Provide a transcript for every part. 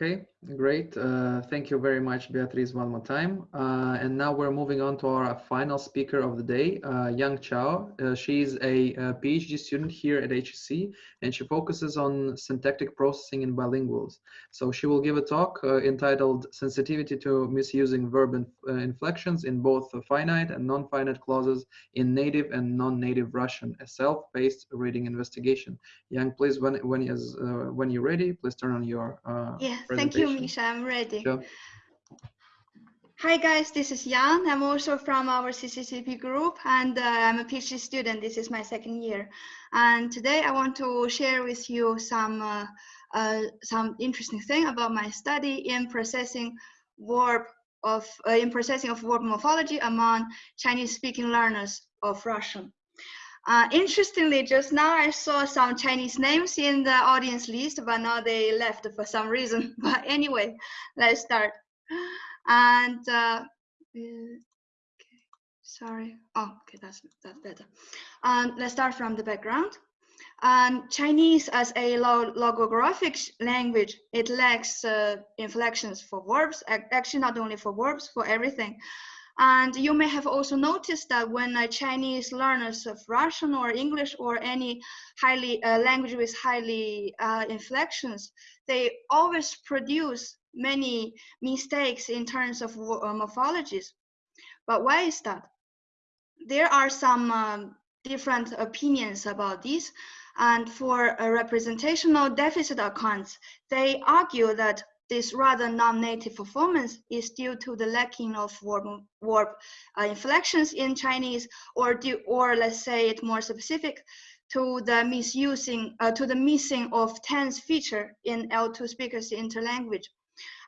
Okay, great. Uh, thank you very much, Beatriz, one more time. Uh, and now we're moving on to our final speaker of the day, uh, Yang Chao. Uh, she's a, a, PhD student here at HSE, and she focuses on syntactic processing in bilinguals. So she will give a talk uh, entitled Sensitivity to Misusing Verb uh, Inflections in Both Finite and Non-Finite Clauses in Native and Non-Native Russian, a self-paced reading investigation. Yang, please, when, when, is, when you're ready, please turn on your yeah, thank you, Misha. I'm ready. Sure. Hi guys, this is Jan. I'm also from our CCCP group and uh, I'm a PhD student. This is my second year. And today I want to share with you some, uh, uh, some interesting thing about my study in processing verb of, uh, in processing of verb morphology among Chinese speaking learners of Russian. Uh, interestingly, just now I saw some Chinese names in the audience list, but now they left for some reason. But anyway, let's start. And uh, okay, sorry. Oh, okay, that's that's better. Um, let's start from the background. Um, Chinese as a logographic language, it lacks uh, inflections for verbs, actually not only for verbs, for everything. And you may have also noticed that when uh, Chinese learners of Russian or English or any highly uh, language with highly uh, inflections, they always produce many mistakes in terms of uh, morphologies. But why is that? There are some um, different opinions about this. And for representational deficit accounts, they argue that this rather non-native performance is due to the lacking of verb uh, inflections in Chinese, or due, or let's say it more specific, to the misusing, uh, to the missing of tense feature in L2 speakers interlanguage.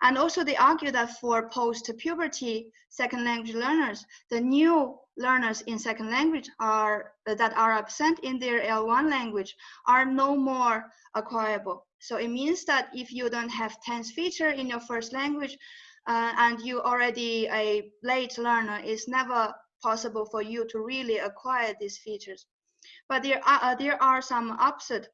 And also they argue that for post-puberty second language learners, the new learners in second language are that are absent in their L1 language are no more acquirable. So it means that if you don't have tense feature in your first language uh, and you already a late learner, it's never possible for you to really acquire these features. But there are, uh, there are some opposite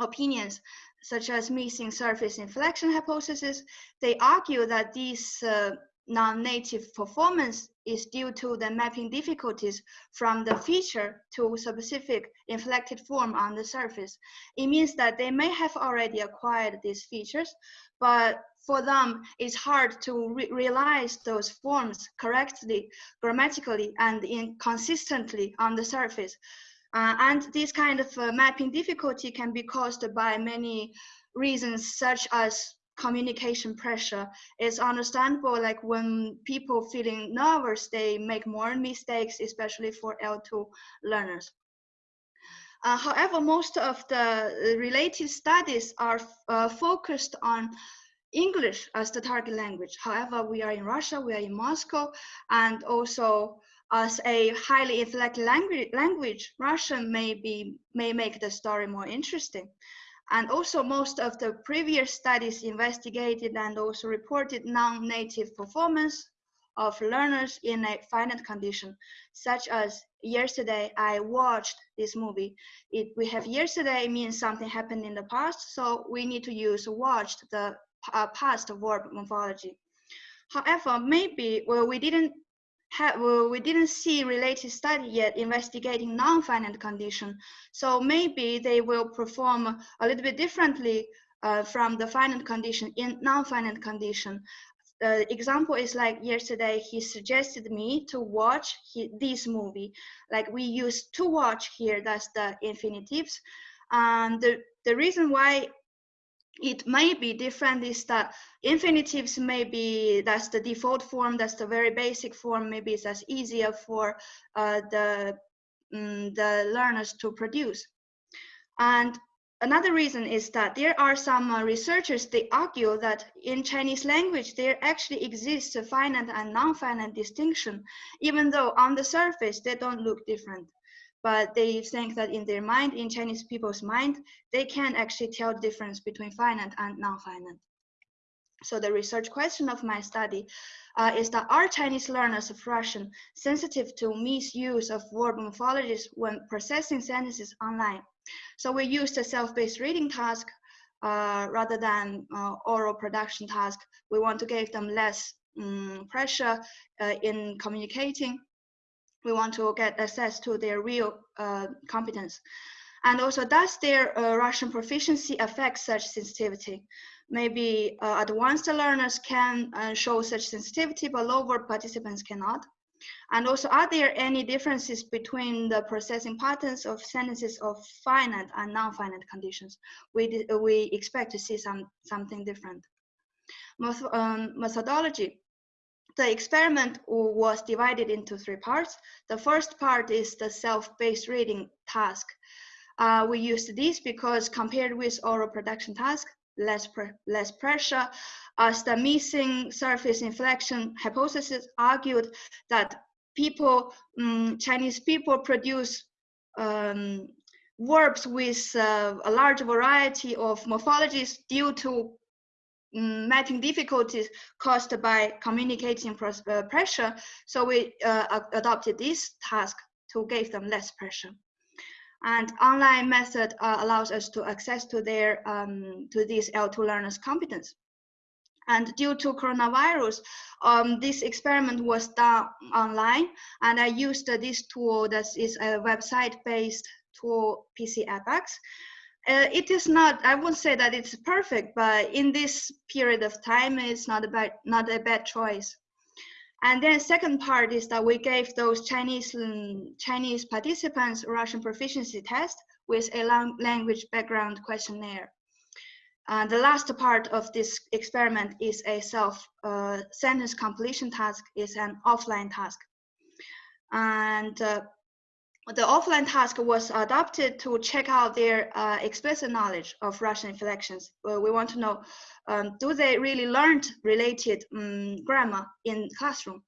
opinions, such as missing surface inflection hypothesis. They argue that this uh, non-native performance is due to the mapping difficulties from the feature to specific inflected form on the surface. It means that they may have already acquired these features, but for them, it's hard to re realize those forms correctly, grammatically, and consistently on the surface. Uh, and this kind of uh, mapping difficulty can be caused by many reasons, such as communication pressure. It's understandable like when people feeling nervous, they make more mistakes, especially for L2 learners. Uh, however, most of the related studies are uh, focused on English as the target language. However, we are in Russia, we are in Moscow, and also as a highly inflected language, language Russian may, be, may make the story more interesting. And also most of the previous studies investigated and also reported non-native performance of learners in a finite condition, such as yesterday I watched this movie. It, we have yesterday means something happened in the past, so we need to use watched the uh, past verb morphology. However, maybe well, we didn't have, well, we didn't see related study yet investigating non-finite condition. So maybe they will perform a little bit differently uh, from the finite condition in non-finite condition. The uh, example is like yesterday, he suggested me to watch he, this movie. Like we use to watch here, that's the infinitives. And the, the reason why it may be different is that infinitives may be that's the default form that's the very basic form maybe it's as easier for uh, the um, the learners to produce. And another reason is that there are some uh, researchers they argue that in chinese language there actually exists a finite and non-finite distinction even though on the surface they don't look different but they think that in their mind, in Chinese people's mind, they can actually tell the difference between finite and non-finite. So the research question of my study uh, is that are Chinese learners of Russian sensitive to misuse of verb morphologies when processing sentences online? So we used a self-paced reading task uh, rather than uh, oral production task. We want to give them less um, pressure uh, in communicating. We want to get access to their real uh, competence. And also, does their uh, Russian proficiency affect such sensitivity? Maybe uh, advanced learners can show such sensitivity, but lower participants cannot. And also, are there any differences between the processing patterns of sentences of finite and non-finite conditions? We, we expect to see some, something different. Um, methodology. The experiment was divided into three parts. The first part is the self-paced reading task. Uh, we used this because compared with oral production task, less, pre less pressure, as the missing surface inflection hypothesis argued that people, um, Chinese people produce um, verbs with uh, a large variety of morphologies due to mapping difficulties caused by communicating uh, pressure. So we uh, adopted this task to give them less pressure. And online method uh, allows us to access to their um, to these L2 learners' competence. And due to coronavirus, um, this experiment was done online, and I used this tool that is a website-based tool, PCIbex. Uh, it is not, I won't say that it's perfect, but in this period of time, it's not a bad, not a bad choice. And then second part is that we gave those Chinese um, Chinese participants Russian proficiency test with a language background questionnaire. Uh, the last part of this experiment is a self uh, sentence completion task, is an offline task. And uh, the offline task was adopted to check out their uh, explicit knowledge of Russian inflections. we want to know, um, do they really learned related um, grammar in classroom?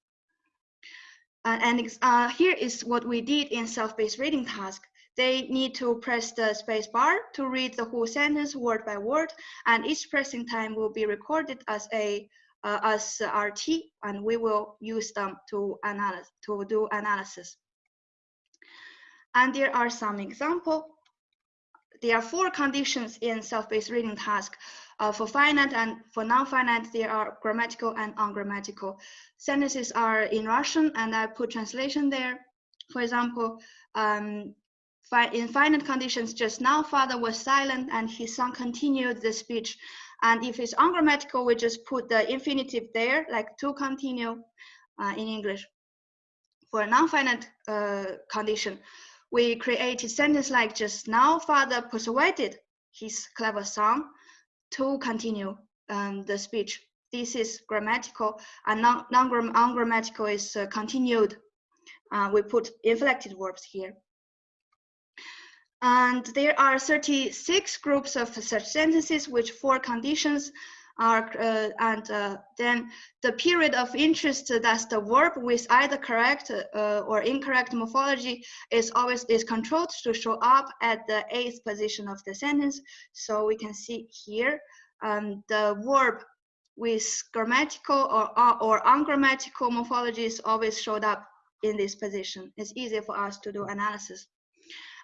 Uh, and uh, here is what we did in self-paced reading task they need to press the space bar to read the whole sentence word by word, and each pressing time will be recorded as a uh, as RT, and we will use them to analyze to do analysis. And there are some example. There are four conditions in self-paced reading task. Uh, for finite and for non-finite, there are grammatical and ungrammatical. Sentences are in Russian, and I put translation there. For example, um, in finite conditions just now, father was silent and his son continued the speech. And if it's ungrammatical, we just put the infinitive there, like to continue uh, in English. For a non-finite uh, condition, we created sentence like just now, father persuaded his clever son to continue um, the speech. This is grammatical and non-ungrammatical is uh, continued. Uh, we put inflected verbs here. And there are 36 groups of such sentences, which four conditions are, uh, and uh, then the period of interest, that's the verb with either correct uh, or incorrect morphology is always is controlled to show up at the eighth position of the sentence. So we can see here um, the verb with grammatical or, uh, or ungrammatical morphologies always showed up in this position. It's easier for us to do analysis.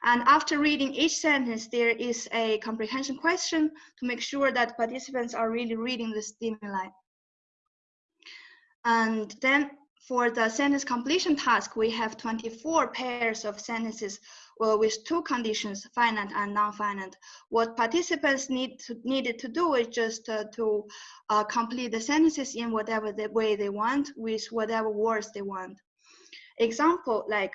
And after reading each sentence, there is a comprehension question to make sure that participants are really reading the stimuli. And then for the sentence completion task, we have 24 pairs of sentences well, with two conditions, finite and non-finite. What participants need to, needed to do is just uh, to uh, complete the sentences in whatever the way they want with whatever words they want. Example, like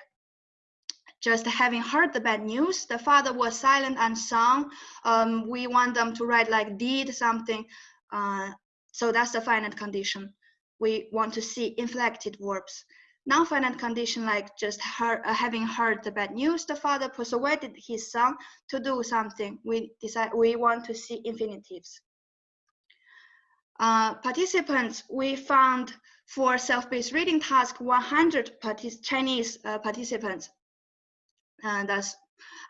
just having heard the bad news, the father was silent and sung. Um, we want them to write like did something. Uh, so that's the finite condition. We want to see inflected verbs. Non-finite condition like just uh, having heard the bad news, the father persuaded his son to do something. We decide we want to see infinitives. Uh, participants, we found for self-paced reading task 100 partic Chinese uh, participants and that's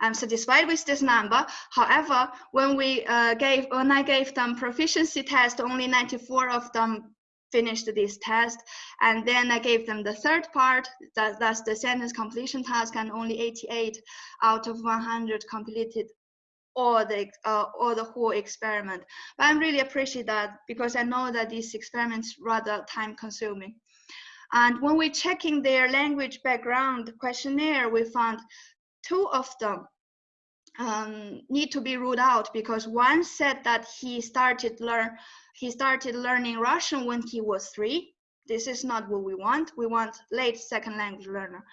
I'm satisfied with this number. However, when we uh, gave when I gave them proficiency test, only 94 of them finished this test, and then I gave them the third part, that, that's the sentence completion task, and only 88 out of 100 completed all the uh, all the whole experiment. But I'm really appreciate that because I know that these experiments rather time consuming. And when we're checking their language background questionnaire, we found two of them um, need to be ruled out because one said that he started learn he started learning Russian when he was three. This is not what we want. We want late second language learner.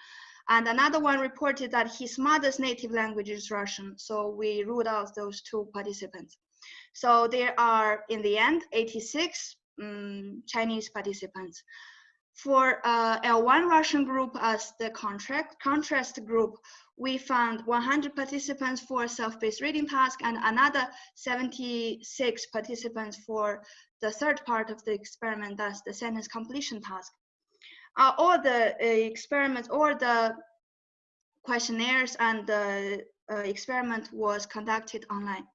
And another one reported that his mother's native language is Russian. So we ruled out those two participants. So there are, in the end, 86 um, Chinese participants. For uh, L1 Russian group as the contract, contrast group, we found 100 participants for self-paced reading task and another 76 participants for the third part of the experiment, that's the sentence completion task uh, all the uh, experiments or the questionnaires and the uh, experiment was conducted online.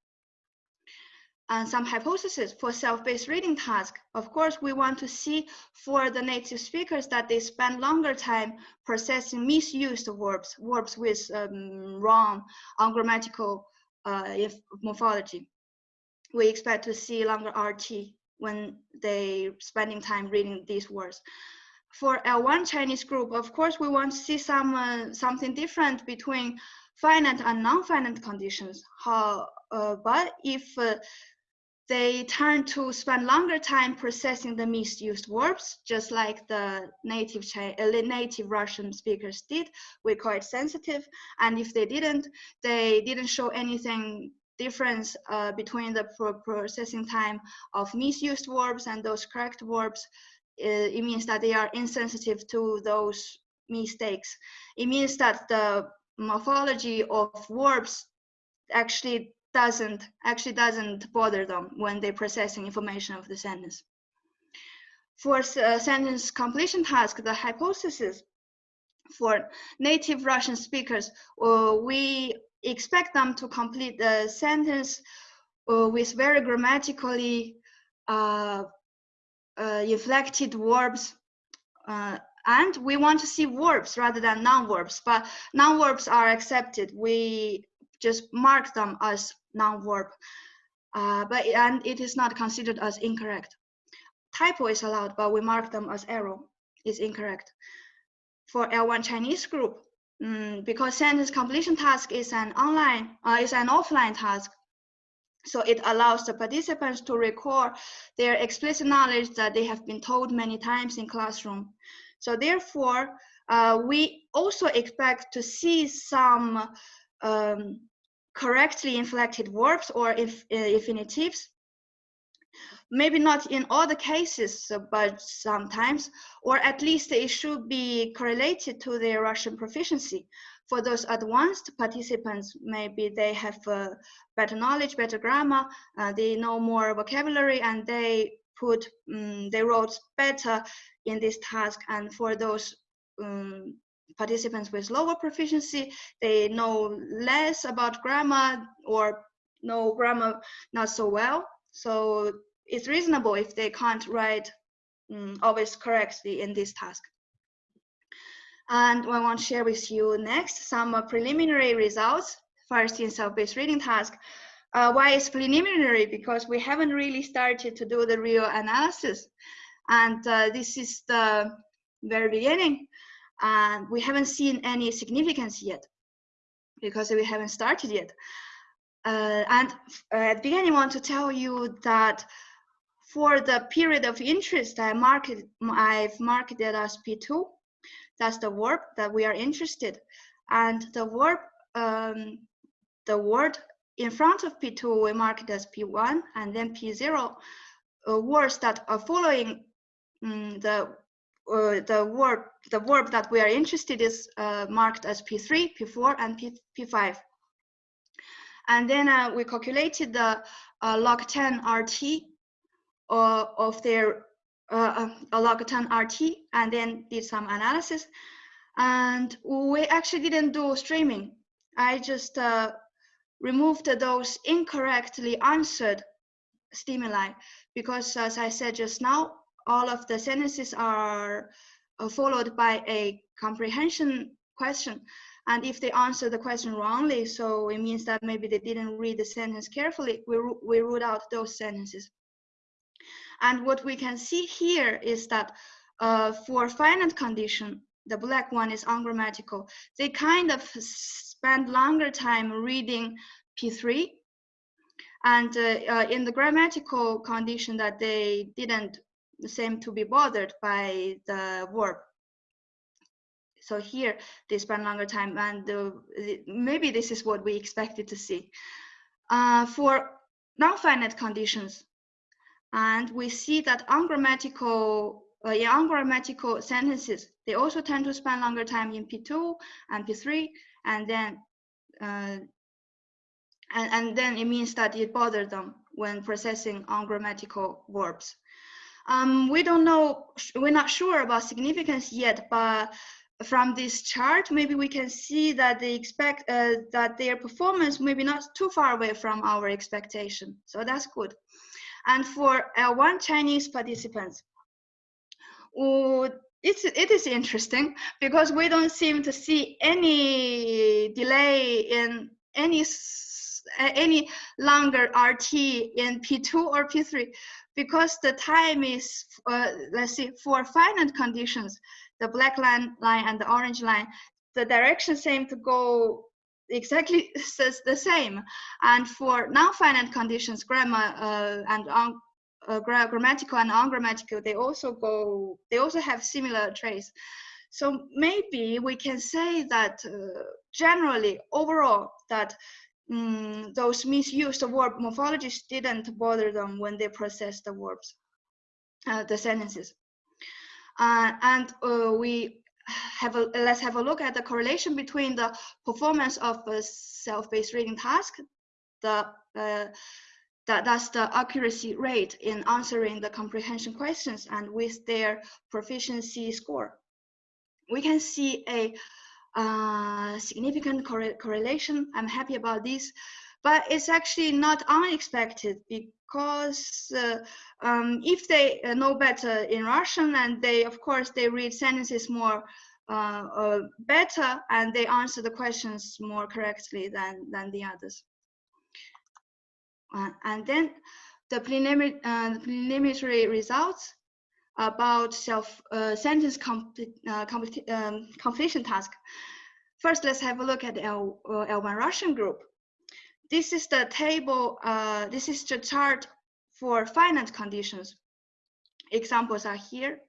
And some hypotheses for self-paced reading task. Of course, we want to see for the native speakers that they spend longer time processing misused verbs, verbs with um, wrong ungrammatical uh, morphology. We expect to see longer RT when they spending time reading these words for L1 Chinese group, of course, we want to see some uh, something different between finite and non-finite conditions. How, uh, but if uh, they turn to spend longer time processing the misused verbs, just like the native uh, native Russian speakers did, we call it sensitive. And if they didn't, they didn't show anything difference uh, between the pro processing time of misused verbs and those correct verbs it means that they are insensitive to those mistakes. It means that the morphology of verbs actually doesn't actually doesn't bother them when they're processing information of the sentence. For uh, sentence completion task, the hypothesis for native Russian speakers, uh, we expect them to complete the sentence uh, with very grammatically uh, uh, inflected verbs uh, and we want to see verbs rather than non-verbs but non-verbs are accepted we just mark them as non-verb uh, but and it is not considered as incorrect typo is allowed but we mark them as error is incorrect for L1 Chinese group um, because sentence completion task is an online uh, is an offline task so it allows the participants to record their explicit knowledge that they have been told many times in classroom. So therefore, uh, we also expect to see some um, correctly inflected verbs or if, uh, infinitives. Maybe not in all the cases, but sometimes, or at least it should be correlated to their Russian proficiency for those advanced participants, maybe they have uh, better knowledge, better grammar, uh, they know more vocabulary, and they put um, they wrote better in this task. And for those um, participants with lower proficiency, they know less about grammar or know grammar not so well. So it's reasonable if they can't write um, always correctly in this task. And I want to share with you next some preliminary results, first in self-paced reading task. Uh, why is preliminary? Because we haven't really started to do the real analysis. And uh, this is the very beginning. And we haven't seen any significance yet because we haven't started yet. Uh, and uh, at the beginning, I want to tell you that for the period of interest, I marked, I've marked it as P2 that's the verb that we are interested. And the verb, um, the word in front of P2, we mark it as P1 and then P0. Uh, words that are following um, the uh, the word the verb that we are interested is uh, marked as P3, P4, and P, P5. And then uh, we calculated the uh, log 10 RT uh, of their a log 10 RT and then did some analysis. And we actually didn't do streaming. I just removed those incorrectly answered stimuli because as I said just now, all of the sentences are uh, followed by a comprehension question. And if they answer the question wrongly, so it means that maybe they didn't read the sentence carefully, we, we rule out those sentences. And what we can see here is that uh, for finite condition, the black one is ungrammatical. They kind of spend longer time reading P3 and uh, uh, in the grammatical condition that they didn't seem to be bothered by the verb so here they spend longer time and uh, maybe this is what we expected to see uh, for non-finite conditions and we see that ungrammatical uh, in ungrammatical sentences they also tend to spend longer time in p2 and p3 and then uh, and, and then it means that it bothers them when processing ungrammatical verbs. Um, we don't know, we're not sure about significance yet, but from this chart, maybe we can see that they expect uh, that their performance maybe not too far away from our expectation. So that's good. And for L1 Chinese participants, uh, it's, it is interesting because we don't seem to see any delay in any any longer RT in P2 or P3 because the time is, uh, let's see, for finite conditions, the black line, line and the orange line, the direction seem to go exactly the same. And for non-finite conditions, grammar uh, and un, uh, grammatical and ungrammatical, they also go, they also have similar traits. So maybe we can say that uh, generally, overall, that mm, those misused verb morphologies didn't bother them when they processed the verbs, uh, the sentences. Uh, and uh, we have a, let's have a look at the correlation between the performance of a self-paced reading task, the uh, that, that's the accuracy rate in answering the comprehension questions and with their proficiency score. We can see a uh, significant correlation. I'm happy about this, but it's actually not unexpected because uh, um, if they uh, know better in Russian and they, of course, they read sentences more uh, uh, better and they answer the questions more correctly than, than the others. And then the preliminary, preliminary results about self uh, sentence uh, um, completion task. First, let's have a look at L, uh, L1 Russian group. This is the table, uh, this is the chart for finite conditions. Examples are here.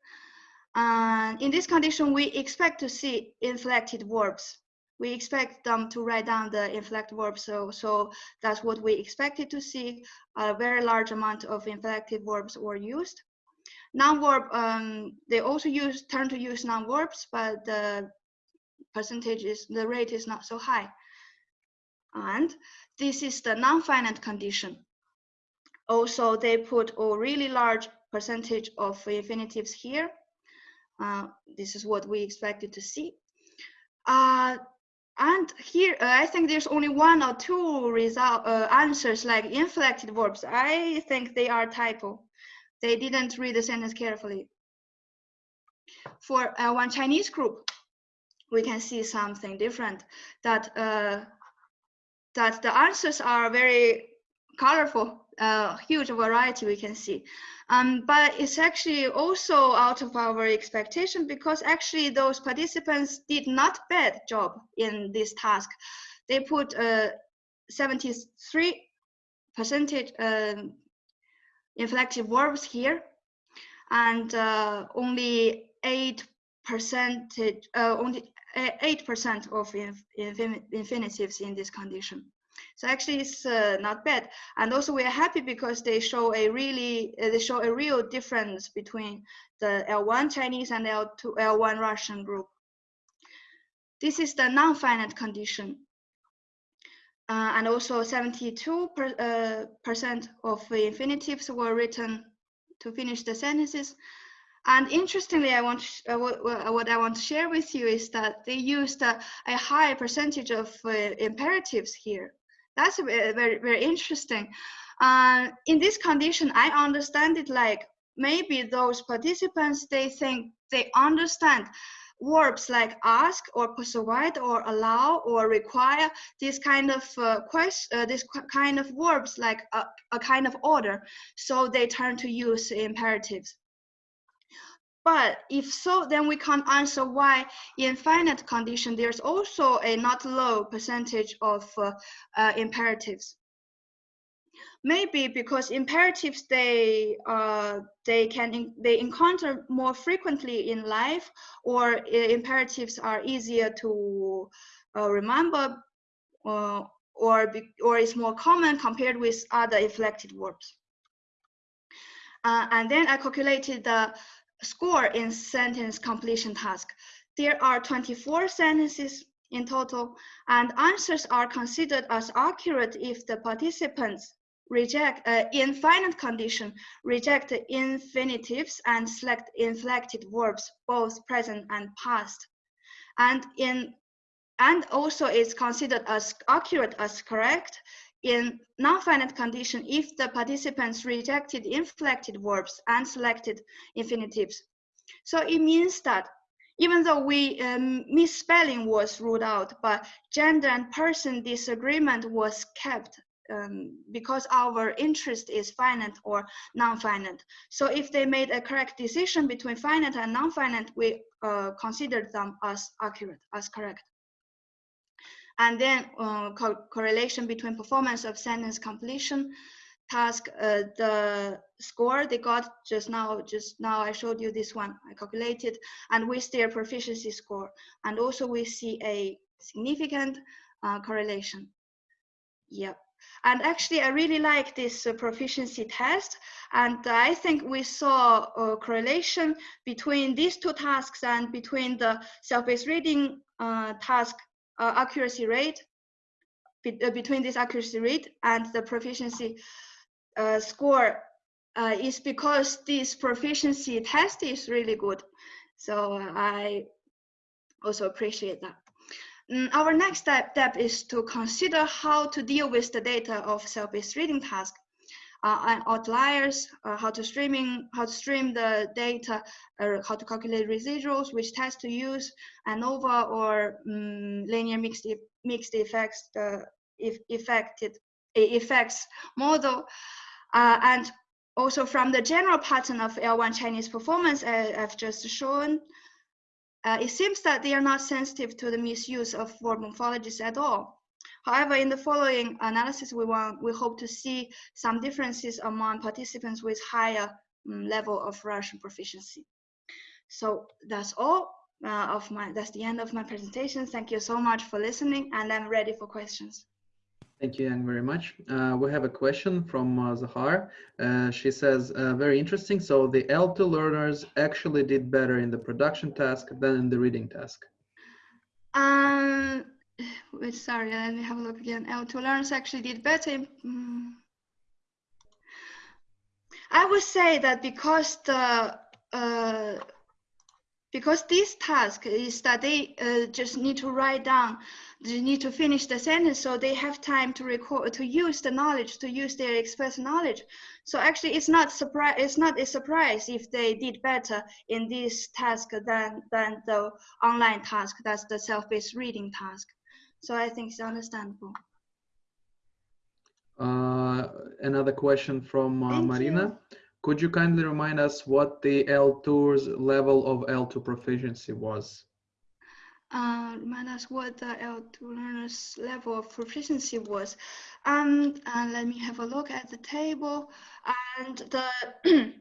And in this condition, we expect to see inflected verbs. We expect them to write down the inflected verbs. So, so that's what we expected to see. A very large amount of inflected verbs were used. Non-verb, um, they also use turn to use non-verbs, but the percentage is the rate is not so high. And this is the non-finite condition. Also, they put a really large percentage of infinitives here. Uh, this is what we expected to see. Uh, and here, uh, I think there's only one or two result uh, answers like inflected verbs. I think they are typo. They didn't read the sentence carefully. For uh, one Chinese group, we can see something different that uh, that the answers are very colorful, uh, huge variety we can see. Um, but it's actually also out of our expectation because actually those participants did not bad job in this task. They put uh, 73 percentage um, inflective verbs here, and uh, only eight percentage, uh, only eight percent of inf infinitives in this condition. So actually, it's uh, not bad. And also, we are happy because they show a really, uh, they show a real difference between the L1 Chinese and L2, L1 Russian group. This is the non-finite condition. Uh, and also 72 per, uh, percent of the infinitives were written to finish the sentences. And interestingly, I want uh, what I want to share with you is that they used a, a high percentage of uh, imperatives here. That's very very interesting. Uh, in this condition, I understand it like maybe those participants they think they understand verbs like ask or persuade or allow or require this kind of uh, question, uh, this kind of verbs like a, a kind of order. So they turn to use imperatives. But if so, then we can't answer why in finite condition there's also a not low percentage of uh, uh, imperatives. Maybe because imperatives they uh, they can they encounter more frequently in life, or uh, imperatives are easier to uh, remember, uh, or be, or is more common compared with other inflected verbs. and then I calculated the score in sentence completion task. There are 24 sentences in total, and answers are considered as accurate if the participants reject, uh, in finite condition, reject infinitives and select inflected verbs, both present and past. And in and also is considered as accurate as correct in non-finite condition if the participants rejected inflected verbs and selected infinitives. So it means that even though we um, misspelling was ruled out, but gender and person disagreement was kept um, because our interest is finite or non-finite. So if they made a correct decision between finite and non-finite, we uh, considered them as accurate, as correct. And then uh, co correlation between performance of sentence completion task uh, the score they got just now just now i showed you this one i calculated and with their proficiency score. And also we see a significant uh, correlation. Yep and actually i really like this uh, proficiency test and i think we saw a correlation between these two tasks and between the self-paced reading uh, task uh, accuracy rate be, uh, between this accuracy rate and the proficiency uh, score uh, is because this proficiency test is really good. So I also appreciate that. Mm, our next step, step is to consider how to deal with the data of self-paced reading task uh, and outliers, uh, how to streaming, how to stream the data, or how to calculate residuals, which test to use, ANOVA or um, linear mixed e mixed effects, affected effects model, uh, and also from the general pattern of L1 Chinese performance uh, I've just shown, uh, it seems that they are not sensitive to the misuse of word morphologies at all. However, in the following analysis, we want we hope to see some differences among participants with higher um, level of Russian proficiency. So that's all uh, of my, that's the end of my presentation. Thank you so much for listening and I'm ready for questions. Thank you, Yang, very much. Uh, we have a question from uh, Zahar. Uh, she says, uh, very interesting. So the L2 learners actually did better in the production task than in the reading task. Um, wait, sorry, let me have a look again. L2 learners actually did better. Mm. I would say that because the uh, because this task is that they uh, just need to write down, they need to finish the sentence, so they have time to record, to use the knowledge, to use their express knowledge. So actually, it's not surprise. It's not a surprise if they did better in this task than than the online task. That's the self-paced reading task. So I think it's understandable. Uh, another question from uh, Marina. You. Could you kindly remind us what the L2's level of L2 proficiency was? Uh, remind us what the L2 learner's level of proficiency was. Um, and let me have a look at the table. And the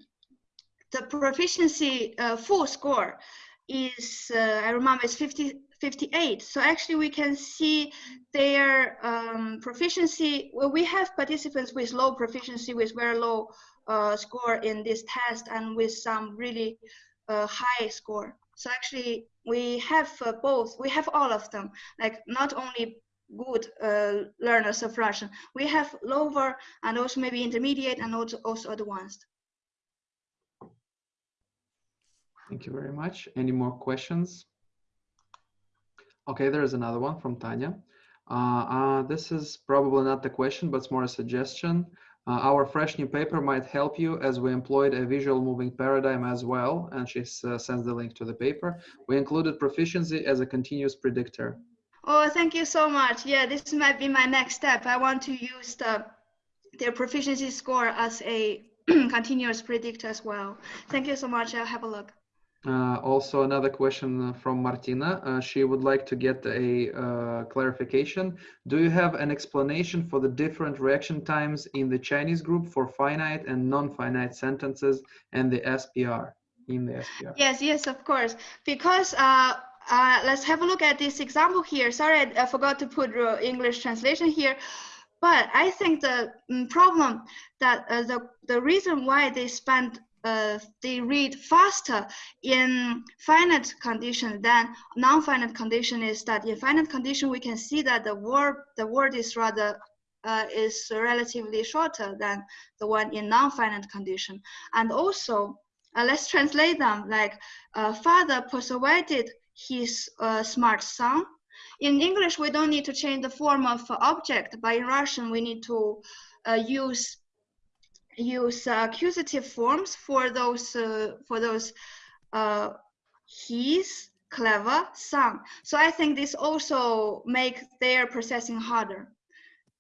the proficiency uh, full score is, uh, I remember, it's 50, 58. So actually we can see their um, proficiency. Well, we have participants with low proficiency with very low uh, score in this test and with some really uh, high score. So actually we have uh, both, we have all of them, like not only good uh, learners of Russian, we have lower and also maybe intermediate and also, also advanced. Thank you very much. Any more questions? Okay, there is another one from Tanya. Uh, uh, this is probably not the question, but it's more a suggestion. Uh, our fresh new paper might help you as we employed a visual moving paradigm as well, and she uh, sends the link to the paper. We included proficiency as a continuous predictor. Oh, thank you so much. Yeah, this might be my next step. I want to use the their proficiency score as a continuous predictor as well. Thank you so much. I'll have a look. Uh, also, another question from Martina. Uh, she would like to get a uh, clarification. Do you have an explanation for the different reaction times in the Chinese group for finite and non-finite sentences and the SPR in the SPR? Yes, yes, of course. Because uh, uh, let's have a look at this example here. Sorry, I, forgot to put English translation here. But I think the um, problem that uh, the, the reason why they spend uh, they read faster in finite condition than non-finite condition is that in finite condition we can see that the word the word is rather uh, is relatively shorter than the one in non-finite condition. And also uh, let's translate them like uh, father persuaded his uh, smart son. In English we don't need to change the form of object. But in Russian we need to use use uh, accusative forms for those uh, for those uh, he's clever son. So I think this also make their processing harder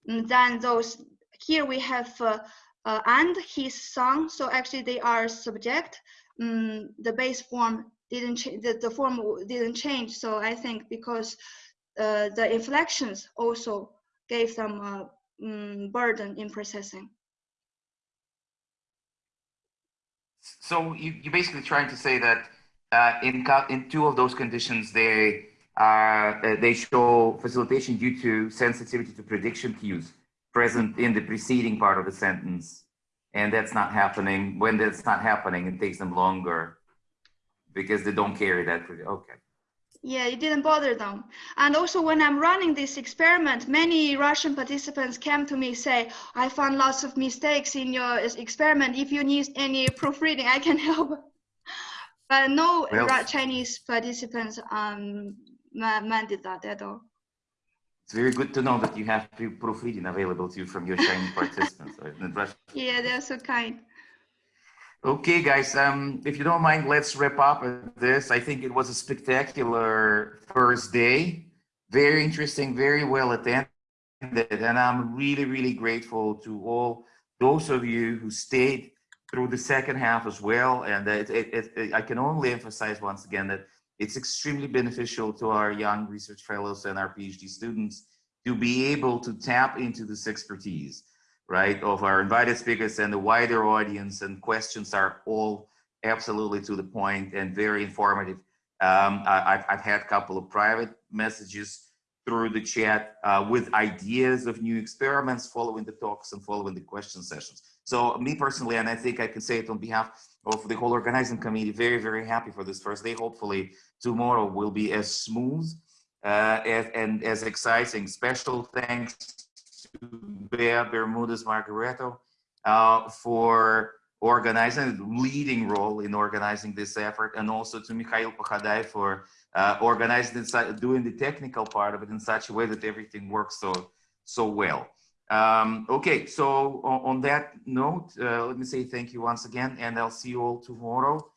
than those. Here we have uh, uh, and his son. So actually they are subject. Um, the base form didn't change. The, the form didn't change. So I think because uh, the inflections also gave them a um, burden in processing. So you, you're basically trying to say that uh, in, in two of those conditions, they, uh, they show facilitation due to sensitivity to prediction cues present in the preceding part of the sentence. And that's not happening. When that's not happening, it takes them longer because they don't carry that. Okay. Yeah, it didn't bother them. And also when I'm running this experiment, many Russian participants came to me say, I found lots of mistakes in your experiment. If you need any proofreading, I can help. But no well, Chinese participants um, did that at all. It's very good to know that you have proofreading available to you from your Chinese participants. yeah, they're so kind. Okay, guys, um, if you don't mind, let's wrap up this. I think it was a spectacular first day. Very interesting, very well attended. And I'm really, really grateful to all those of you who stayed through the second half as well. And it, it, it, I can only emphasize once again that it's extremely beneficial to our young research fellows and our PhD students to be able to tap into this expertise right, of our invited speakers and the wider audience and questions are all absolutely to the point and very informative. Um, I, have had a couple of private messages through the chat uh, with ideas of new experiments following the talks and following the question sessions. So me personally, and I think I can say it on behalf of the whole organizing committee, very, very happy for this first day. Hopefully tomorrow will be as smooth uh, as, and as exciting. Special thanks Bea Bermudez Margaretto uh, for organizing, leading role in organizing this effort, and also to Mikhail Pokhadai for uh, organizing, doing the technical part of it in such a way that everything works so, so well. Um, okay, so on, on, that note, uh, let me say thank you once again, and I'll see you all tomorrow.